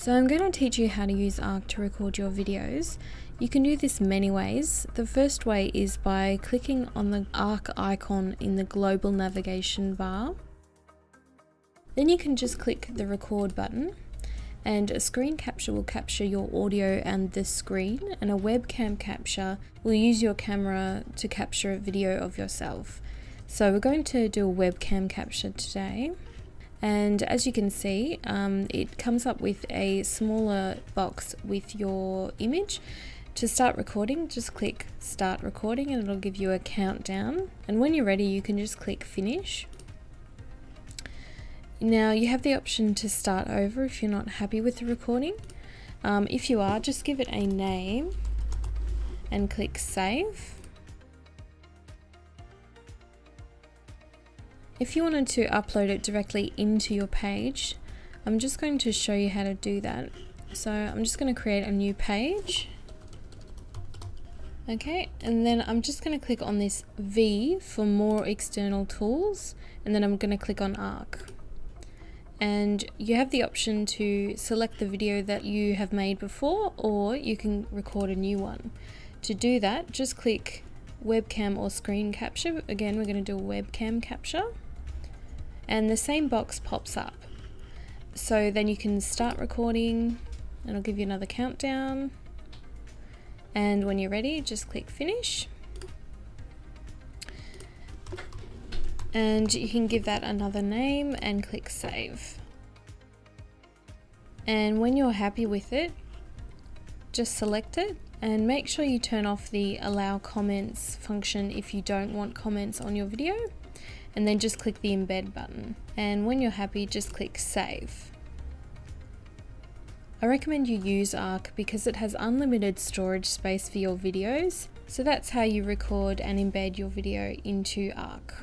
So I'm going to teach you how to use Arc to record your videos. You can do this many ways. The first way is by clicking on the Arc icon in the global navigation bar. Then you can just click the record button and a screen capture will capture your audio and the screen and a webcam capture will use your camera to capture a video of yourself. So we're going to do a webcam capture today and as you can see um, it comes up with a smaller box with your image. To start recording just click start recording and it'll give you a countdown. And when you're ready you can just click finish. Now you have the option to start over if you're not happy with the recording. Um, if you are just give it a name and click save If you wanted to upload it directly into your page, I'm just going to show you how to do that. So I'm just going to create a new page. Okay, and then I'm just going to click on this V for more external tools, and then I'm going to click on Arc. And you have the option to select the video that you have made before, or you can record a new one. To do that, just click webcam or screen capture. Again, we're going to do webcam capture and the same box pops up. So then you can start recording and I'll give you another countdown. And when you're ready, just click finish. And you can give that another name and click save. And when you're happy with it, just select it and make sure you turn off the allow comments function if you don't want comments on your video and then just click the embed button. And when you're happy, just click save. I recommend you use Arc because it has unlimited storage space for your videos, so that's how you record and embed your video into Arc.